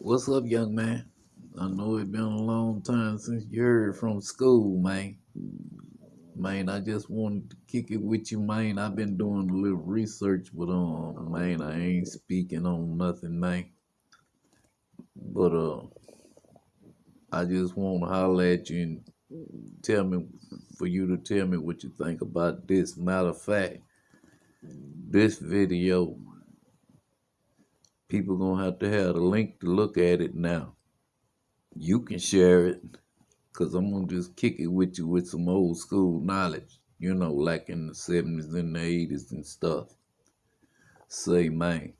What's up, young man? I know it's been a long time since you heard from school, man. Man, I just wanted to kick it with you, man. I've been doing a little research, but um, man, I ain't speaking on nothing, man. But uh, I just want to holler at you and tell me for you to tell me what you think about this. Matter of fact, this video, people gonna have to have a link to look at it now. You can share it, cause I'm gonna just kick it with you with some old school knowledge. You know, like in the seventies and the eighties and stuff. Say, man.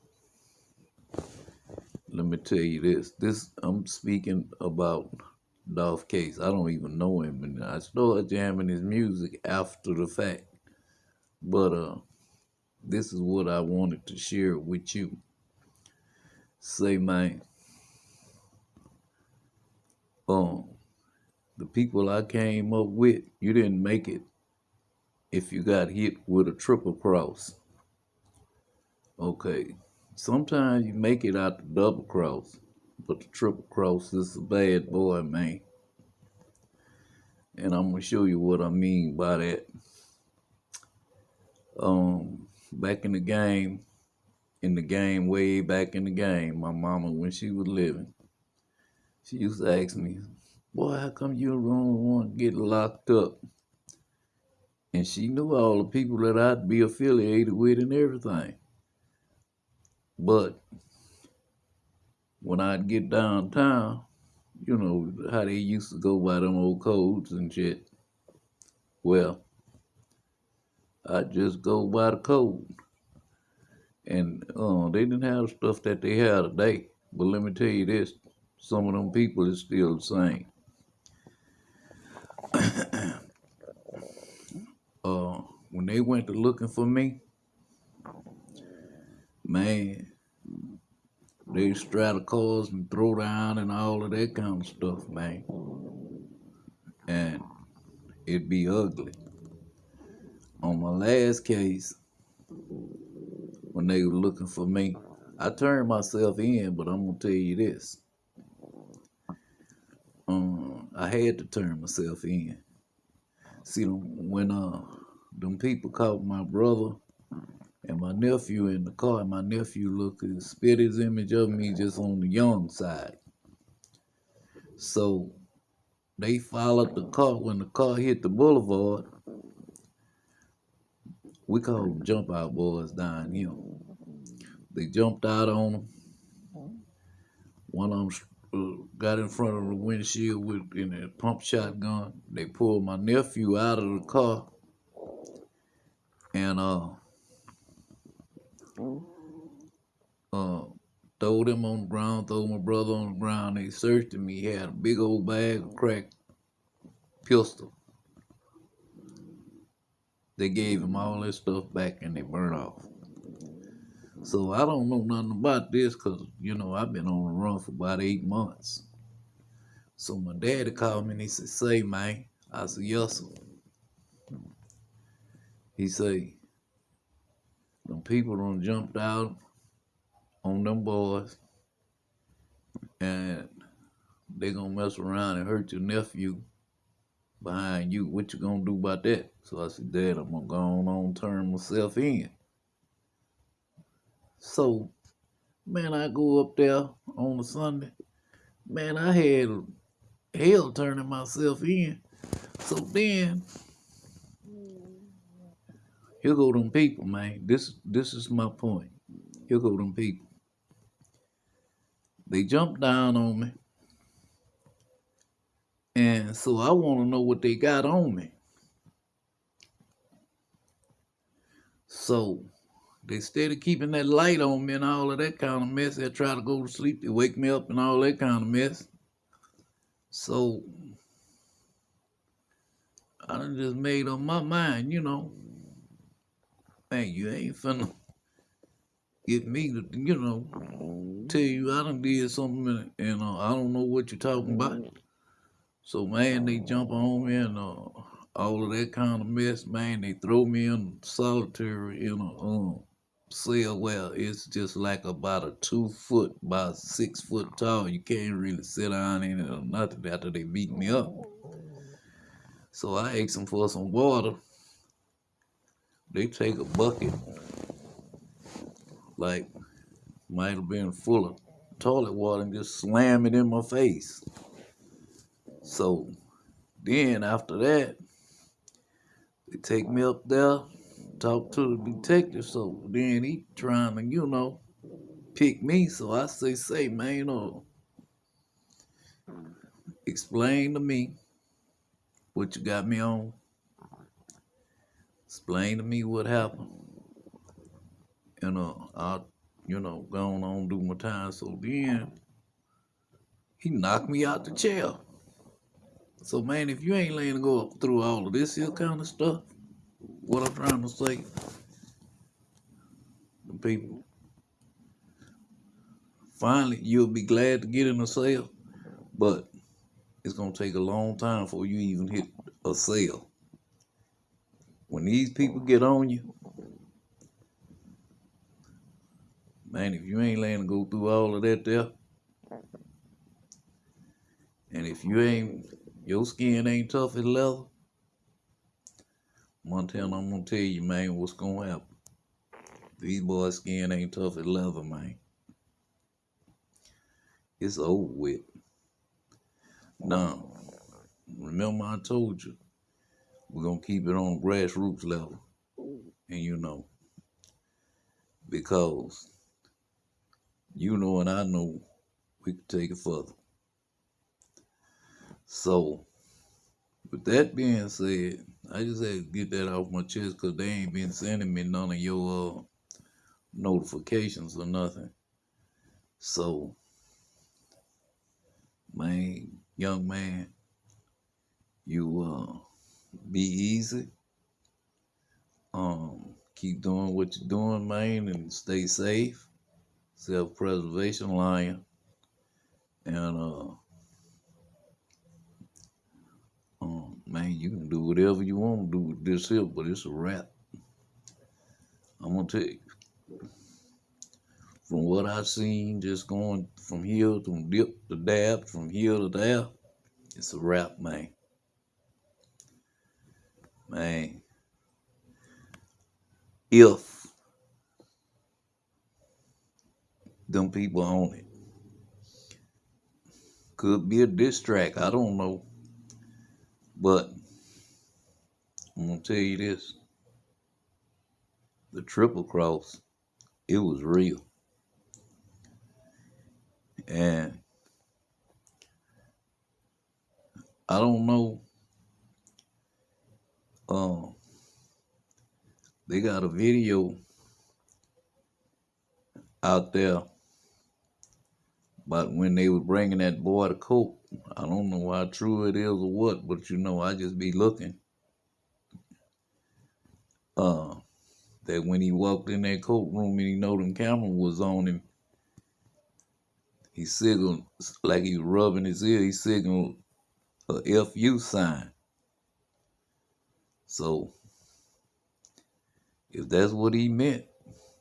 Let me tell you this. This I'm speaking about Dolph Case. I don't even know him, and I started jamming his music after the fact. But uh, this is what I wanted to share with you. Say, man, um, the people I came up with, you didn't make it if you got hit with a triple cross. Okay, sometimes you make it out the double cross, but the triple cross is a bad boy, man. And I'm gonna show you what I mean by that. Um, back in the game, in the game, way back in the game, my mama, when she was living, she used to ask me, Boy, how come you don't want to get locked up? And she knew all the people that I'd be affiliated with and everything. But when I'd get downtown, you know, how they used to go by them old codes and shit. Well, I'd just go by the code. And uh, they didn't have stuff that they have today. But let me tell you this, some of them people is still the same. uh, when they went to looking for me, man, they straddle cars and throw down and all of that kind of stuff, man. And it'd be ugly. On my last case, when they were looking for me, I turned myself in, but I'm gonna tell you this. Um, I had to turn myself in. See, when uh, them people caught my brother and my nephew in the car, my nephew looked and spit his image of me just on the young side. So they followed the car. When the car hit the boulevard, we call them jump out boys down here. They jumped out on them. One of them uh, got in front of the windshield with in a pump shotgun. They pulled my nephew out of the car and uh uh, throwed him on the ground, threw my brother on the ground. They searched him. He had a big old bag of crack pistol. They gave him all that stuff back and they burned off. So I don't know nothing about this because, you know, I've been on the run for about eight months. So my daddy called me and he said, say, man. I said, yes, sir. He said, them people done jumped out on them boys and they gonna mess around and hurt your nephew behind you. What you gonna do about that? So I said, Dad, I'm gonna go on, on turn myself in. So, man, I go up there on a Sunday. Man, I had hell turning myself in. So then here go them people, man. This this is my point. Here go them people. They jumped down on me. And so I want to know what they got on me. So they of keeping that light on me and all of that kind of mess. They try to go to sleep. They wake me up and all that kind of mess. So I done just made up my mind, you know man, you ain't finna get me to, you know, tell you I done did something and uh, I don't know what you're talking about. So, man, they jump on me and uh, all of that kind of mess, man. They throw me in solitary in a um, cell well, it's just like about a two foot by six foot tall. You can't really sit in it or nothing after they beat me up. So I asked them for some water. They take a bucket, like might have been full of toilet water, and just slam it in my face. So then after that, they take me up there, talk to the detective. So then he trying to, you know, pick me. So I say, say, man, you know, explain to me what you got me on. Explain to me what happened. Uh, you know, I'll, you know, going on do my time. So then he knocked me out the chair. So man, if you ain't laying to go through all of this here kind of stuff, what I'm trying to say, the people, finally you'll be glad to get in a cell, but it's gonna take a long time before you even hit a cell. When these people get on you, man, if you ain't to go through all of that there, and if you ain't your skin ain't tough as leather. Montana, I'm gonna tell you, man, what's gonna happen. These boys' skin ain't tough as leather, man. It's over with. Now, remember I told you, we're gonna keep it on grassroots level. And you know, because you know and I know we can take it further. So, with that being said, I just had to get that off my chest because they ain't been sending me none of your uh, notifications or nothing. So, man, young man, you uh, be easy. Um, keep doing what you're doing, man, and stay safe. Self-preservation, lion, and uh man, you can do whatever you want to do with this here, but it's a wrap. I'm gonna tell you, from what I've seen, just going from here to dip to dab, from here to there, it's a wrap, man. Man, if them people on it, could be a diss track, I don't know. But I'm gonna tell you this. The triple cross, it was real. And I don't know. Um, they got a video out there but when they was bringing that boy to court, I don't know how true it is or what, but you know, I just be looking. Uh, that when he walked in that courtroom and he know them camera was on him, he signaled like he was rubbing his ear. He signaled a FU sign. So if that's what he meant,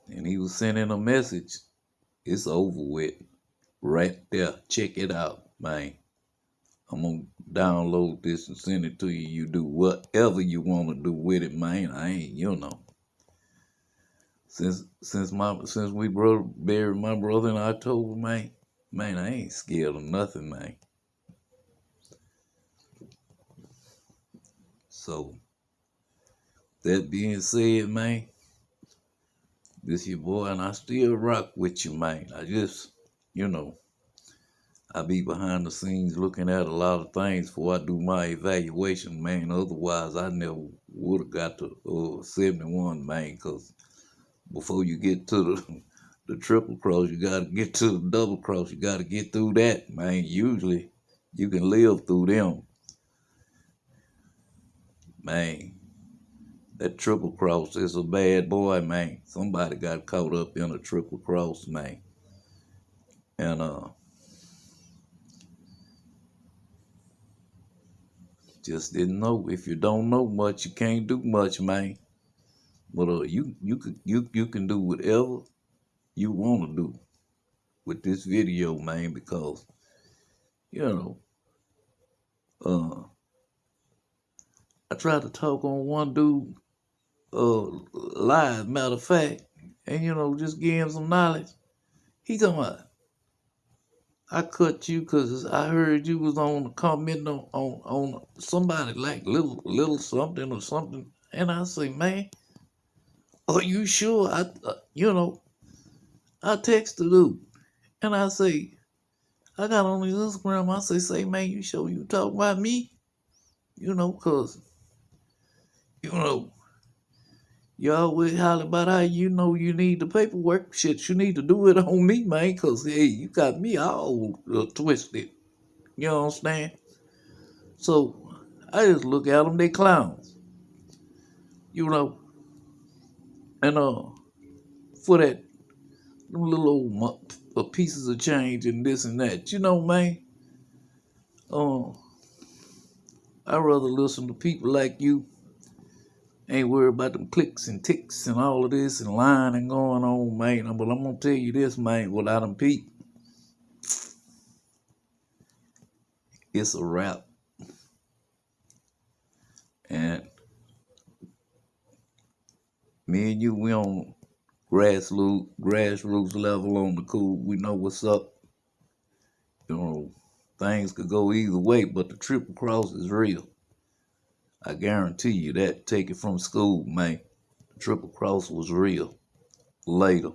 and he was sending a message, it's over with right there. Check it out, man. I'm gonna download this and send it to you. You do whatever you want to do with it, man. I ain't, you know. Since since my since we brother buried my brother in October, man, man, I ain't scared of nothing, man. So that being said, man, this your boy, and I still rock with you, man. I just you know, I be behind the scenes looking at a lot of things before I do my evaluation, man. Otherwise, I never would have got to uh, 71, man, because before you get to the, the triple cross, you got to get to the double cross. You got to get through that, man. Usually, you can live through them. Man, that triple cross is a bad boy, man. Somebody got caught up in a triple cross, man. And uh, just didn't know. If you don't know much, you can't do much, man. But uh, you you could you you can do whatever you want to do with this video, man, because you know, uh, I tried to talk on one dude, uh, live, matter of fact, and you know, just give him some knowledge. He talking about, I cut you because I heard you was on the comment on, on on somebody like little little something or something, and I say, man, are you sure? I, uh, you know, I text the dude, and I say, I got on his Instagram. I say, say, man, you sure you talk about me? You know, cause you know. You always holler about how you know you need the paperwork. Shit, you need to do it on me, man, because, hey, you got me all uh, twisted. You understand? So I just look at them, they clowns. You know? And uh, for that them little old mo- uh, pieces of change and this and that, you know, man, uh, I'd rather listen to people like you Ain't worried about them clicks and ticks and all of this and lying and going on, man. But I'm gonna tell you this, man, without them peep. it's a wrap. And me and you, we on grassroots grassroots level on the cool. We know what's up. You know, things could go either way, but the triple cross is real. I guarantee you that. Take it from school, man. The triple cross was real. Later.